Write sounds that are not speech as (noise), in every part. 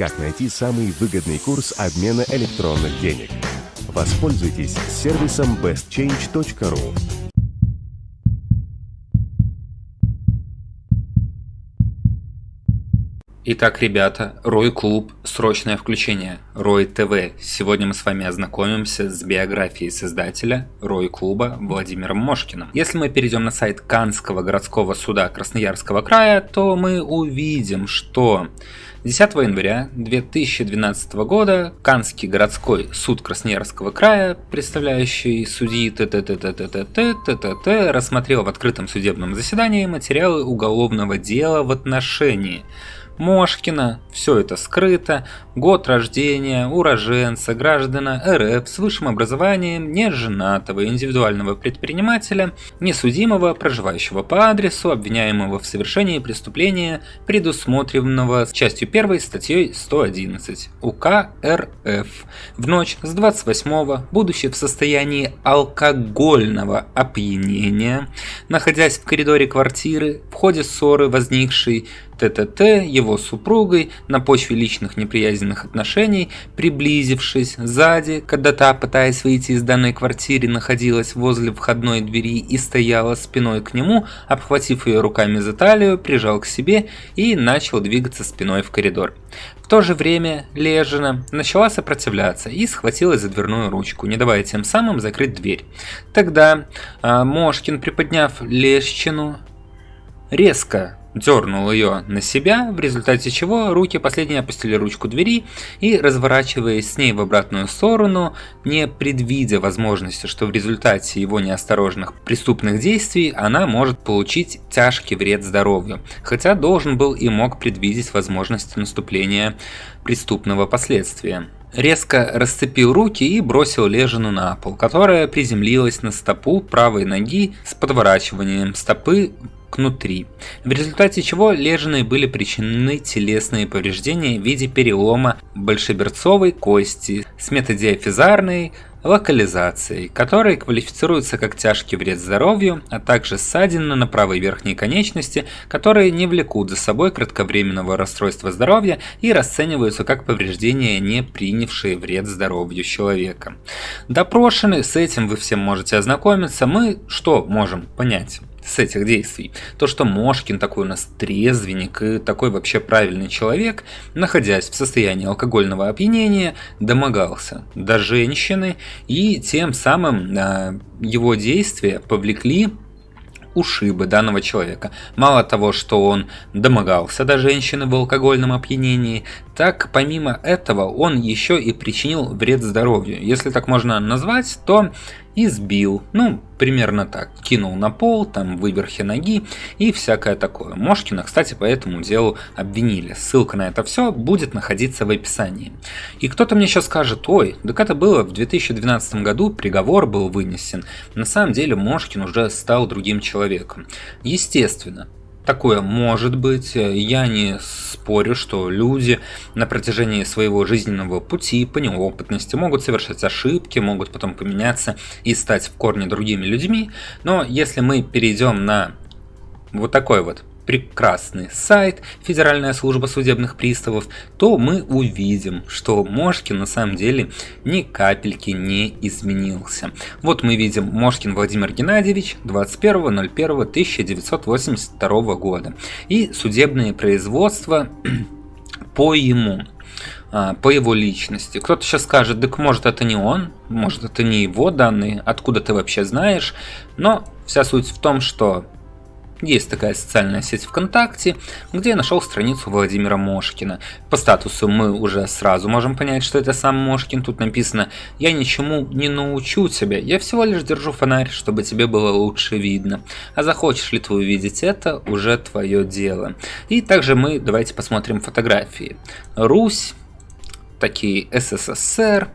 Как найти самый выгодный курс обмена электронных денег? Воспользуйтесь сервисом bestchange.ru. Итак, ребята, Рой Клуб, срочное включение, Рой ТВ. Сегодня мы с вами ознакомимся с биографией создателя Рой Клуба Владимиром Мошкиным. Если мы перейдем на сайт Канского городского суда Красноярского края, то мы увидим, что 10 января 2012 года Канский городской суд Красноярского края, представляющий судьи ТТТТТТТТТ, рассмотрел в открытом судебном заседании материалы уголовного дела в отношении Мошкина, все это скрыто, год рождения, уроженца, граждана РФ с высшим образованием, неженатого индивидуального предпринимателя, несудимого, проживающего по адресу, обвиняемого в совершении преступления, предусмотренного частью 1 статьей 111 УК РФ. В ночь с 28 будучи в состоянии алкогольного опьянения, находясь в коридоре квартиры, в ходе ссоры, возникшей ТТТ его супругой на почве личных неприязненных отношений, приблизившись сзади, когда та, пытаясь выйти из данной квартиры, находилась возле входной двери и стояла спиной к нему, обхватив ее руками за талию, прижал к себе и начал двигаться спиной в коридор. В то же время Лежина начала сопротивляться и схватилась за дверную ручку, не давая тем самым закрыть дверь. Тогда а, Мошкин, приподняв Лещину, резко дернул ее на себя, в результате чего руки последние опустили ручку двери и, разворачиваясь с ней в обратную сторону, не предвидя возможности, что в результате его неосторожных преступных действий она может получить тяжкий вред здоровью, хотя должен был и мог предвидеть возможность наступления преступного последствия. Резко расцепил руки и бросил Лежину на пол, которая приземлилась на стопу правой ноги с подворачиванием стопы кнутри, в результате чего лежаной были причинены телесные повреждения в виде перелома большеберцовой кости с метадиафизарной локализацией, которые квалифицируются как тяжкий вред здоровью, а также ссадины на правой верхней конечности, которые не влекут за собой кратковременного расстройства здоровья и расцениваются как повреждения, не принявшие вред здоровью человека. Допрошены, с этим вы всем можете ознакомиться, мы что можем понять? С этих действий. То, что Мошкин такой у нас трезвенник и такой вообще правильный человек, находясь в состоянии алкогольного опьянения, домогался до женщины и тем самым э, его действия повлекли ушибы данного человека. Мало того, что он домогался до женщины в алкогольном опьянении, так помимо этого он еще и причинил вред здоровью. Если так можно назвать, то избил, ну, примерно так, кинул на пол, там, выверхи ноги и всякое такое. Мошкина, кстати, по этому делу обвинили. Ссылка на это все будет находиться в описании. И кто-то мне сейчас скажет, ой, так это было в 2012 году, приговор был вынесен. На самом деле Мошкин уже стал другим человеком. Естественно, Такое может быть. Я не спорю, что люди на протяжении своего жизненного пути по неопытности могут совершать ошибки, могут потом поменяться и стать в корне другими людьми. Но если мы перейдем на вот такой вот прекрасный сайт Федеральная служба судебных приставов, то мы увидим, что Мошкин на самом деле ни капельки не изменился. Вот мы видим Мошкин Владимир Геннадьевич 21.01.1982 года и судебные производства (clears throat) по ему а, по его личности. Кто-то сейчас скажет, так может это не он, может это не его данные, откуда ты вообще знаешь. Но вся суть в том, что есть такая социальная сеть ВКонтакте, где я нашел страницу Владимира Мошкина. По статусу мы уже сразу можем понять, что это сам Мошкин. Тут написано «Я ничему не научу тебя, я всего лишь держу фонарь, чтобы тебе было лучше видно. А захочешь ли ты увидеть это, уже твое дело». И также мы давайте посмотрим фотографии. Русь, такие СССР,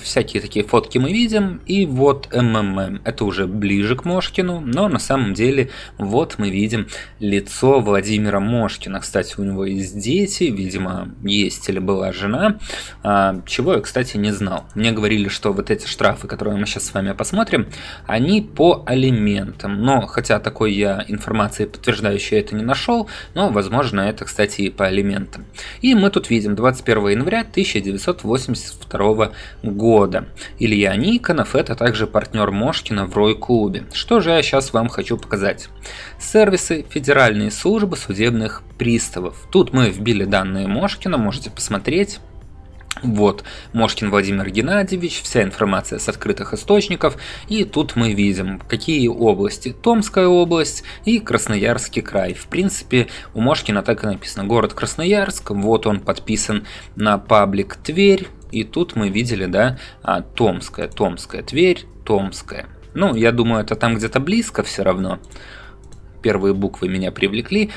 всякие такие фотки мы видим. И вот МММ, это уже ближе к Мошкину, но на самом деле вот мы видим лицо Владимира Мошкина. Кстати, у него есть дети, видимо, есть или была жена, а, чего я, кстати, не знал. Мне говорили, что вот эти штрафы, которые мы сейчас с вами посмотрим, они по алиментам. Но, хотя такой я информации подтверждающей это не нашел, но, возможно, это, кстати, и по алиментам. И мы тут видим 21 января 1982 года. Илья Никонов – это также партнер Мошкина в Рой-клубе. Что же я сейчас вам хочу показать? Сервисы Федеральной службы судебных приставов. Тут мы вбили данные Мошкина, можете посмотреть. Вот, Мошкин Владимир Геннадьевич, вся информация с открытых источников, и тут мы видим, какие области. Томская область и Красноярский край. В принципе, у Мошкина так и написано, город Красноярск, вот он подписан на паблик Тверь, и тут мы видели, да, а, Томская, Томская, Тверь, Томская. Ну, я думаю, это там где-то близко все равно. Первые буквы меня привлекли.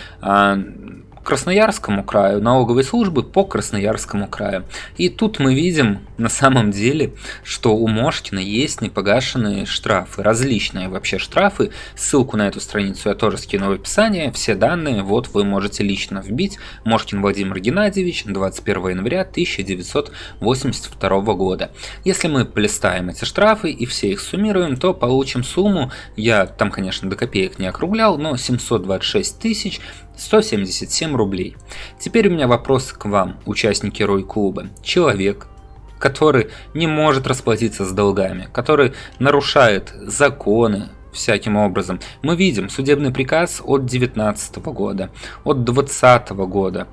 Красноярскому краю, налоговой службы по Красноярскому краю. И тут мы видим на самом деле, что у Мошкина есть непогашенные штрафы, различные вообще штрафы. Ссылку на эту страницу я тоже скину в описании. Все данные вот вы можете лично вбить. Мошкин Владимир Геннадьевич, 21 января 1982 года. Если мы полистаем эти штрафы и все их суммируем, то получим сумму, я там, конечно, до копеек не округлял, но 726 тысяч 177 рублей. Теперь у меня вопрос к вам, участники Рой-клуба. Человек, который не может расплатиться с долгами, который нарушает законы, всяким образом. Мы видим судебный приказ от 19 года, от 20 года,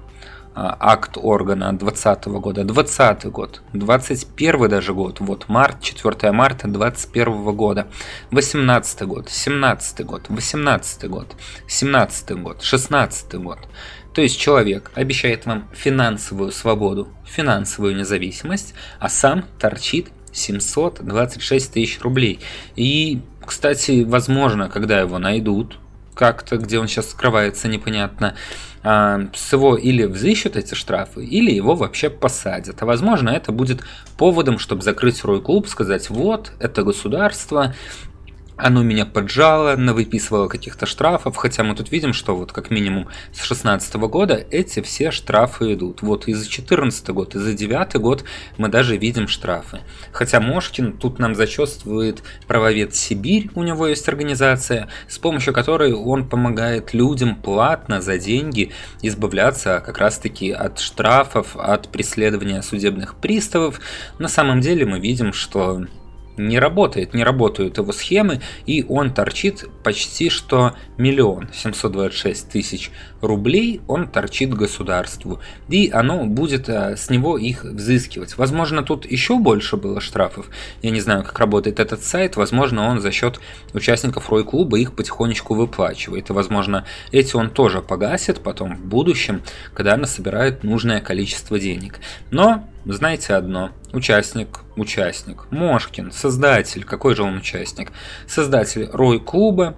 акт органа 2020 года, 20 год, 21 даже год, вот март, 4 марта 21 года, 18 год, 17 год, 18 год, 17 год, 16 год. То есть человек обещает вам финансовую свободу, финансовую независимость, а сам торчит 726 тысяч рублей. И, кстати, возможно, когда его найдут, как-то, где он сейчас скрывается, непонятно, а, с его или взыщут эти штрафы, или его вообще посадят. А возможно, это будет поводом, чтобы закрыть Рой-клуб, сказать, вот, это государство, оно меня поджало, навыписывало каких-то штрафов, хотя мы тут видим, что вот как минимум с 16 года эти все штрафы идут. Вот и за 14 год, и за 9 год мы даже видим штрафы. Хотя Мошкин тут нам зачетствует правовед Сибирь, у него есть организация, с помощью которой он помогает людям платно за деньги избавляться как раз таки от штрафов, от преследования судебных приставов. На самом деле мы видим, что не работает, не работают его схемы, и он торчит почти что миллион семьсот двадцать шесть тысяч рублей он торчит государству, и оно будет э, с него их взыскивать. Возможно, тут еще больше было штрафов, я не знаю, как работает этот сайт, возможно, он за счет участников Рой-клуба их потихонечку выплачивает, и, возможно, эти он тоже погасит потом в будущем, когда она собирает нужное количество денег. Но знаете одно, участник, участник, Мошкин, создатель, какой же он участник? Создатель Рой-клуба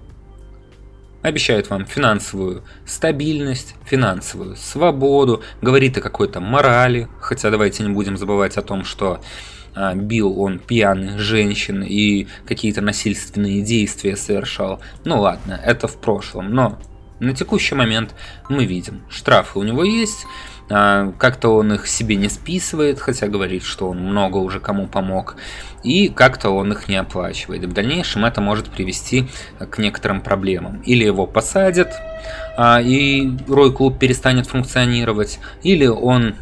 обещает вам финансовую стабильность, финансовую свободу, говорит о какой-то морали, хотя давайте не будем забывать о том, что а, бил он пьяных женщин и какие-то насильственные действия совершал. Ну ладно, это в прошлом, но на текущий момент мы видим, штрафы у него есть, как-то он их себе не списывает, хотя говорит, что он много уже кому помог. И как-то он их не оплачивает. В дальнейшем это может привести к некоторым проблемам. Или его посадят, а, и Рой-клуб перестанет функционировать, или он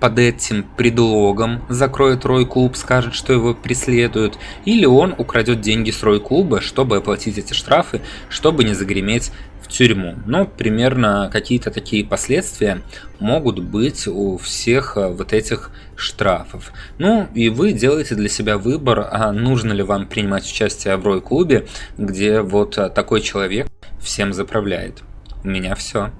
под этим предлогом закроет Рой-клуб, скажет, что его преследуют, или он украдет деньги с Рой-клуба, чтобы оплатить эти штрафы, чтобы не загреметь тюрьму. Но примерно какие-то такие последствия могут быть у всех э, вот этих штрафов. Ну и вы делаете для себя выбор, а нужно ли вам принимать участие в Рой-клубе, где вот э, такой человек всем заправляет. У меня все.